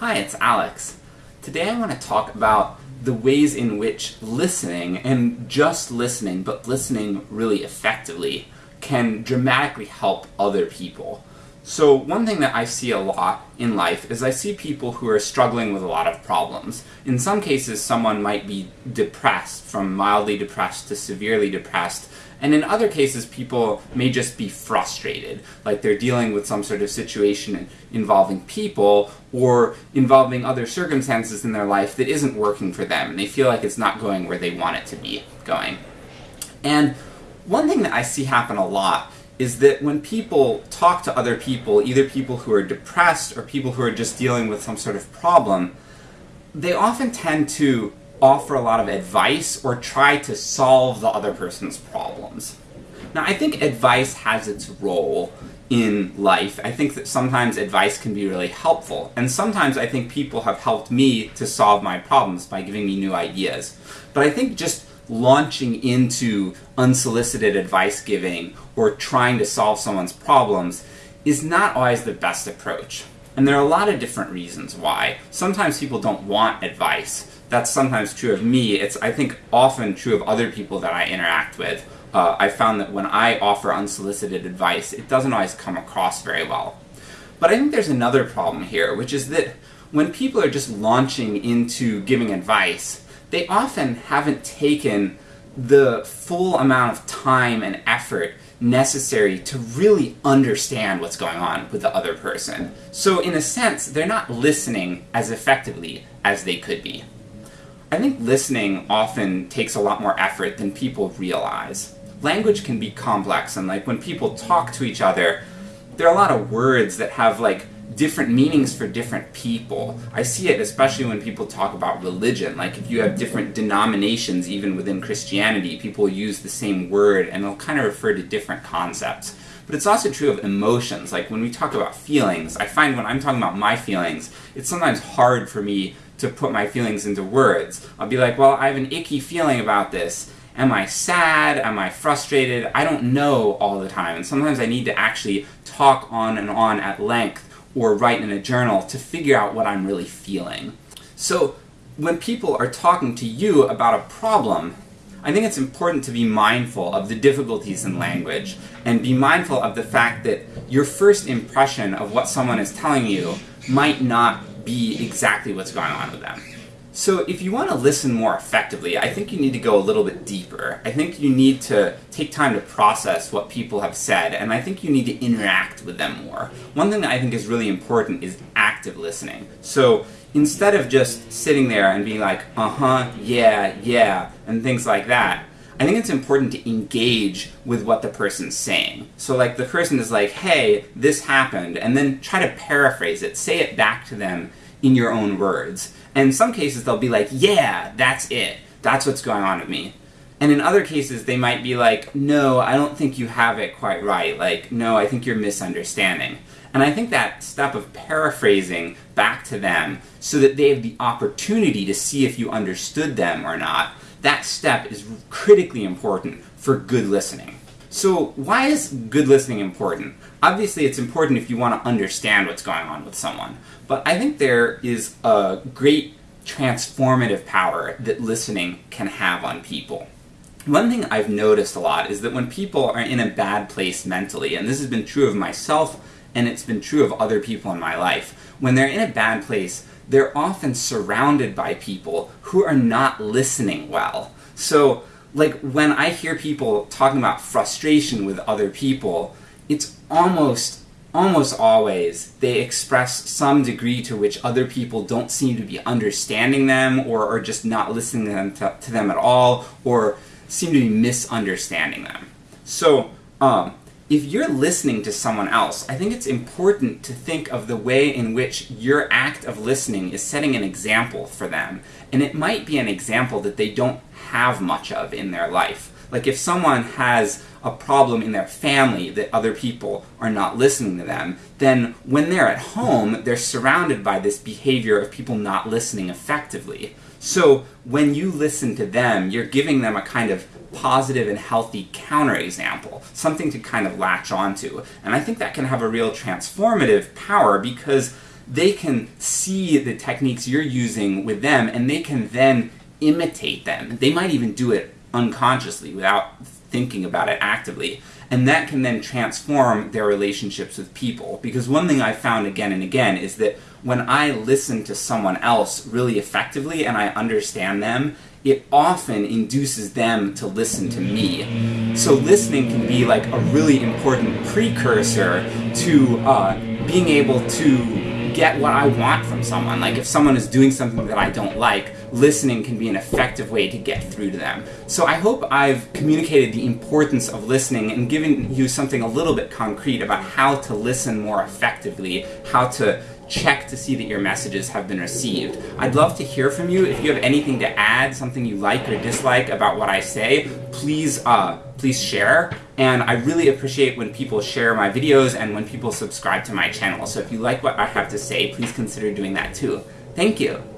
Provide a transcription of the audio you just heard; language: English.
Hi, it's Alex. Today I want to talk about the ways in which listening, and just listening, but listening really effectively, can dramatically help other people. So one thing that I see a lot in life is I see people who are struggling with a lot of problems. In some cases someone might be depressed, from mildly depressed to severely depressed, and in other cases people may just be frustrated, like they're dealing with some sort of situation involving people, or involving other circumstances in their life that isn't working for them, and they feel like it's not going where they want it to be going. And one thing that I see happen a lot is that when people talk to other people, either people who are depressed or people who are just dealing with some sort of problem, they often tend to offer a lot of advice or try to solve the other person's problems. Now I think advice has its role in life. I think that sometimes advice can be really helpful, and sometimes I think people have helped me to solve my problems by giving me new ideas. But I think just launching into unsolicited advice giving or trying to solve someone's problems is not always the best approach. And there are a lot of different reasons why. Sometimes people don't want advice. That's sometimes true of me. It's, I think, often true of other people that I interact with. Uh, I found that when I offer unsolicited advice, it doesn't always come across very well. But I think there's another problem here, which is that when people are just launching into giving advice, they often haven't taken the full amount of time and effort necessary to really understand what's going on with the other person. So in a sense, they're not listening as effectively as they could be. I think listening often takes a lot more effort than people realize. Language can be complex, and like when people talk to each other, there are a lot of words that have like different meanings for different people. I see it especially when people talk about religion, like if you have different denominations even within Christianity, people use the same word and they'll kind of refer to different concepts. But it's also true of emotions, like when we talk about feelings, I find when I'm talking about my feelings, it's sometimes hard for me to put my feelings into words. I'll be like, well, I have an icky feeling about this. Am I sad? Am I frustrated? I don't know all the time, and sometimes I need to actually talk on and on at length or write in a journal to figure out what I'm really feeling. So when people are talking to you about a problem, I think it's important to be mindful of the difficulties in language, and be mindful of the fact that your first impression of what someone is telling you might not be exactly what's going on with them. So if you want to listen more effectively, I think you need to go a little bit deeper. I think you need to take time to process what people have said, and I think you need to interact with them more. One thing that I think is really important is active listening. So instead of just sitting there and being like, uh-huh, yeah, yeah, and things like that, I think it's important to engage with what the person's saying. So like the person is like, hey, this happened, and then try to paraphrase it, say it back to them in your own words. And in some cases they'll be like, yeah, that's it. That's what's going on with me. And in other cases they might be like, no, I don't think you have it quite right. Like, no, I think you're misunderstanding. And I think that step of paraphrasing back to them so that they have the opportunity to see if you understood them or not, that step is critically important for good listening. So why is good listening important? Obviously it's important if you want to understand what's going on with someone, but I think there is a great transformative power that listening can have on people. One thing I've noticed a lot is that when people are in a bad place mentally, and this has been true of myself and it's been true of other people in my life, when they're in a bad place, they're often surrounded by people who are not listening well. So like when I hear people talking about frustration with other people, it's almost almost always they express some degree to which other people don't seem to be understanding them or are just not listening to them, to, to them at all or seem to be misunderstanding them. So um, if you're listening to someone else, I think it's important to think of the way in which your act of listening is setting an example for them. And it might be an example that they don't have much of in their life. Like if someone has a problem in their family that other people are not listening to them, then when they're at home, they're surrounded by this behavior of people not listening effectively. So when you listen to them, you're giving them a kind of positive and healthy counterexample, something to kind of latch onto. And I think that can have a real transformative power because they can see the techniques you're using with them and they can then imitate them. They might even do it unconsciously without thinking about it actively. And that can then transform their relationships with people. Because one thing I've found again and again is that when I listen to someone else really effectively and I understand them, it often induces them to listen to me. So listening can be like a really important precursor to uh, being able to get what I want from someone. Like if someone is doing something that I don't like, listening can be an effective way to get through to them. So I hope I've communicated the importance of listening and given you something a little bit concrete about how to listen more effectively, how to check to see that your messages have been received. I'd love to hear from you. If you have anything to add, something you like or dislike about what I say, please uh, please share. And I really appreciate when people share my videos and when people subscribe to my channel. So if you like what I have to say, please consider doing that too. Thank you.